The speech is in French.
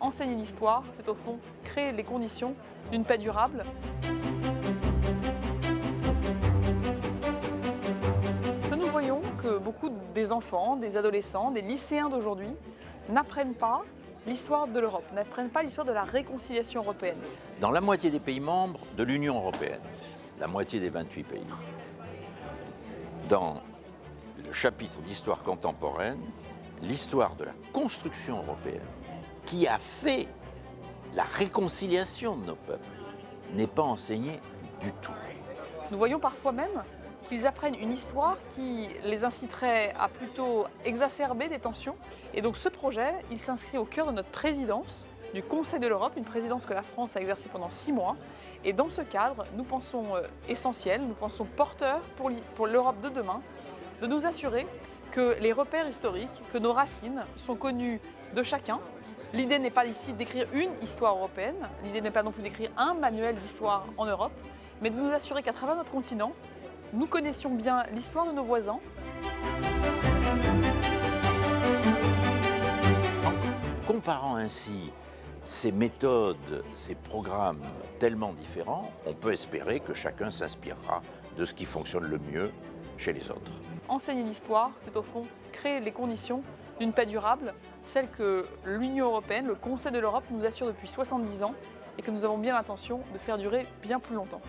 enseigner l'histoire, c'est au fond créer les conditions d'une paix durable. Nous voyons que beaucoup des enfants, des adolescents, des lycéens d'aujourd'hui n'apprennent pas l'histoire de l'Europe, n'apprennent pas l'histoire de la réconciliation européenne. Dans la moitié des pays membres de l'Union européenne, la moitié des 28 pays, dans le chapitre d'histoire contemporaine, l'histoire de la construction européenne, qui a fait la réconciliation de nos peuples, n'est pas enseignée du tout. Nous voyons parfois même qu'ils apprennent une histoire qui les inciterait à plutôt exacerber des tensions. Et donc ce projet, il s'inscrit au cœur de notre présidence du Conseil de l'Europe, une présidence que la France a exercée pendant six mois. Et dans ce cadre, nous pensons euh, essentiel, nous pensons porteur pour l'Europe de demain, de nous assurer que les repères historiques, que nos racines sont connues de chacun. L'idée n'est pas ici d'écrire une histoire européenne, l'idée n'est pas non plus d'écrire un manuel d'histoire en Europe, mais de nous assurer qu'à travers notre continent, nous connaissions bien l'histoire de nos voisins. Comparant ainsi ces méthodes, ces programmes tellement différents, on peut espérer que chacun s'inspirera de ce qui fonctionne le mieux chez les autres. Enseigner l'histoire, c'est au fond créer les conditions d'une paix durable, celle que l'Union européenne, le Conseil de l'Europe nous assure depuis 70 ans et que nous avons bien l'intention de faire durer bien plus longtemps.